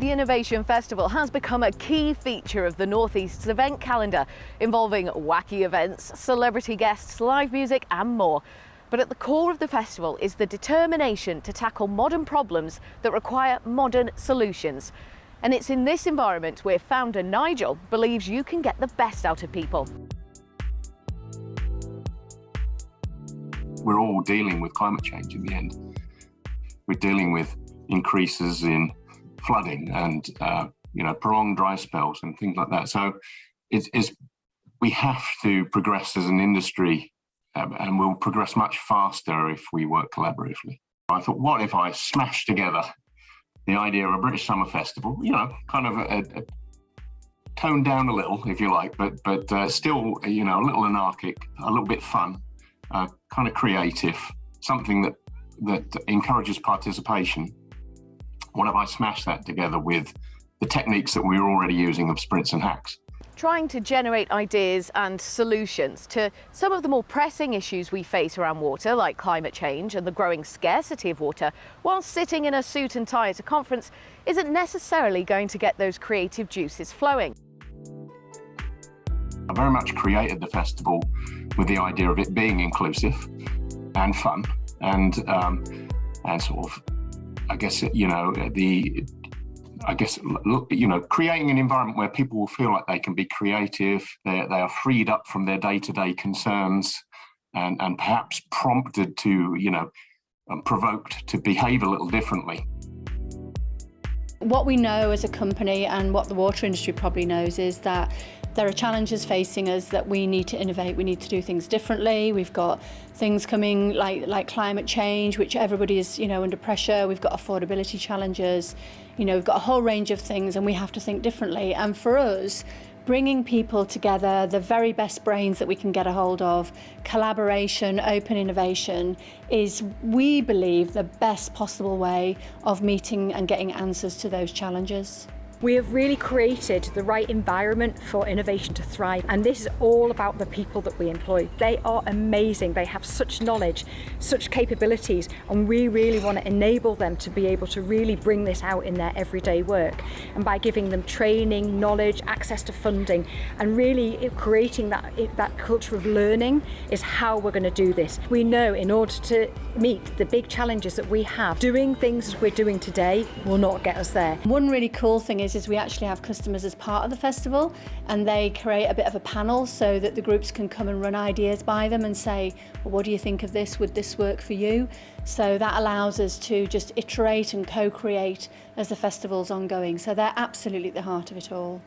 The Innovation Festival has become a key feature of the Northeast's event calendar, involving wacky events, celebrity guests, live music and more. But at the core of the festival is the determination to tackle modern problems that require modern solutions. And it's in this environment where founder Nigel believes you can get the best out of people. We're all dealing with climate change in the end. We're dealing with increases in flooding and uh, you know prolonged dry spells and things like that. So it's, it's we have to progress as an industry um, and we'll progress much faster if we work collaboratively. I thought, what if I smashed together the idea of a British Summer Festival, you know, kind of a, a toned down a little, if you like, but but uh, still, you know, a little anarchic, a little bit fun, uh, kind of creative, something that that encourages participation what if I smash that together with the techniques that we were already using of sprints and hacks? Trying to generate ideas and solutions to some of the more pressing issues we face around water, like climate change and the growing scarcity of water, while sitting in a suit and tie at a conference isn't necessarily going to get those creative juices flowing. I very much created the festival with the idea of it being inclusive and fun and um, and sort of I guess, you know, the, I guess, you know, creating an environment where people will feel like they can be creative, they, they are freed up from their day-to-day concerns and, and perhaps prompted to, you know, um, provoked to behave a little differently. What we know as a company and what the water industry probably knows is that there are challenges facing us that we need to innovate, we need to do things differently. We've got things coming like, like climate change, which everybody is you know, under pressure. We've got affordability challenges. You know, we've got a whole range of things and we have to think differently. And for us, bringing people together, the very best brains that we can get a hold of, collaboration, open innovation is, we believe, the best possible way of meeting and getting answers to those challenges. We have really created the right environment for innovation to thrive and this is all about the people that we employ. They are amazing, they have such knowledge, such capabilities and we really want to enable them to be able to really bring this out in their everyday work and by giving them training, knowledge, access to funding and really creating that, that culture of learning is how we're going to do this. We know in order to meet the big challenges that we have, doing things as we're doing today will not get us there. One really cool thing is is, is we actually have customers as part of the festival and they create a bit of a panel so that the groups can come and run ideas by them and say, well, what do you think of this? Would this work for you? So that allows us to just iterate and co-create as the festival's ongoing. So they're absolutely at the heart of it all.